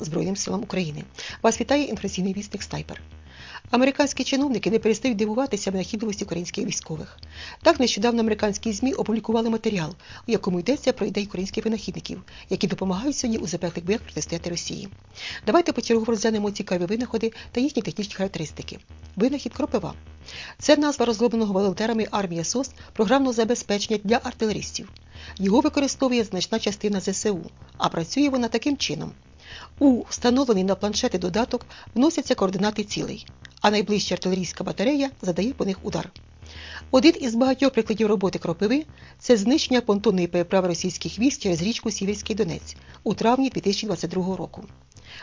Збройним силам України. Вас вітає інформаційний вісник Снайпер. Американські чиновники не перестають дивуватися винахідливості українських військових. Так нещодавно американські ЗМІ опублікували матеріал, у якому йдеться про ідеї українських винахідників, які допомагають сьогодні у запеклих боях протистояти Росії. Давайте почергово розглянемо цікаві винаходи та їхні технічні характеристики. Винахід кропива. Це назва розробленого волонтерами армія СОС програмного забезпечення для артилеристів. Його використовує значна частина ЗСУ, а працює вона таким чином. У встановлений на планшети додаток вносяться координати цілей, а найближча артилерійська батарея задає по них удар. Один із багатьох прикладів роботи кропиви це знищення понтонної переправи російських військ через річку Сіверський Донець у травні 2022 року.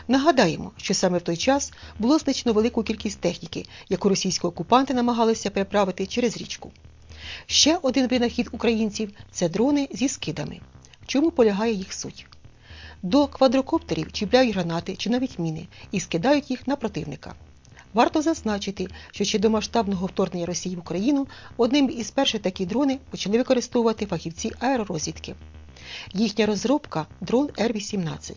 Нагадаємо, що саме в той час було знищено велику кількість техніки, яку російські окупанти намагалися переправити через річку. Ще один винахід українців це дрони зі скидами. В чому полягає їх суть? До квадрокоптерів чіпляють гранати чи навіть міни і скидають їх на противника. Варто зазначити, що ще до масштабного вторгнення Росії в Україну одним із перших такі дрони почали використовувати фахівці аеророзвідки. Їхня розробка дрон Р-18.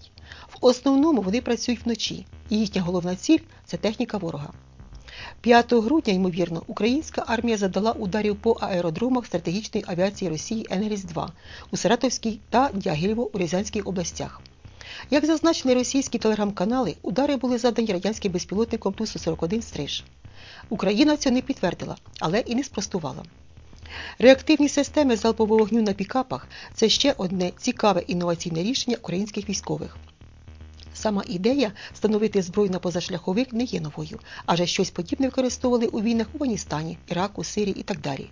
В основному вони працюють вночі, і їхня головна ціль це техніка ворога. 5 грудня, ймовірно, українська армія задала ударів по аеродромах стратегічної авіації Росії Енгельс-2 у Саратовській та Дягілєво у Рязанській областях. Як зазначили російські телеграм-канали, удари були задані радянським безпілотником Ту-141 «Стриж». Україна це не підтвердила, але і не спростувала. Реактивні системи залпового вогню на пікапах це ще одне цікаве інноваційне рішення українських військових. Сама ідея встановити зброю на позашляховик не є новою, адже щось подібне використовували у війнах у Афганістані, Іраку, Сирії і так далі.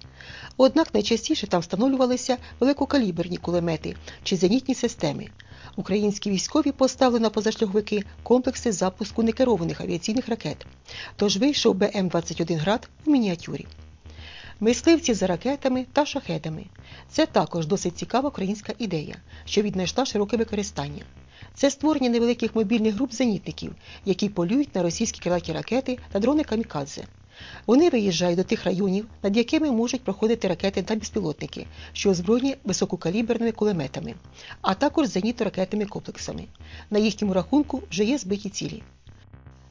Однак найчастіше там встановлювалися великокаліберні кулемети чи зенітні системи. Українські військові поставили на позашляховики комплекси запуску некерованих авіаційних ракет. Тож вийшов БМ-21 град у мініатюрі. Мисливці за ракетами та шахедами. Це також досить цікава українська ідея, що віднайшла широке використання. Це створення невеликих мобільних груп зенітників, які полюють на російські крилаті ракети та дрони камікадзе. Вони виїжджають до тих районів, над якими можуть проходити ракети та безпілотники, що озброєні висококаліберними кулеметами, а також зенітно-ракетними комплексами. На їхньому рахунку вже є збиті цілі.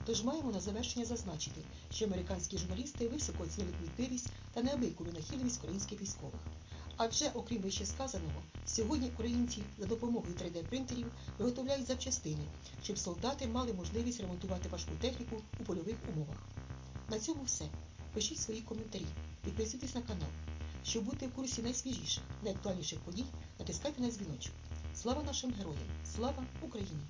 Тож маємо на завершення зазначити, що американські журналісти високо оцінили кмітливість та неабияку винахідливість українських військових. Адже, окрім вище сказаного, сьогодні українці за допомогою 3D-принтерів виготовляють запчастини, щоб солдати мали можливість ремонтувати важку техніку у польових умовах. На цьому все. Пишіть свої коментарі, підписуйтесь на канал. Щоб бути в курсі найсвіжіших, найактуальніших подій, натискайте на дзвіночок. Слава нашим героям! Слава Україні!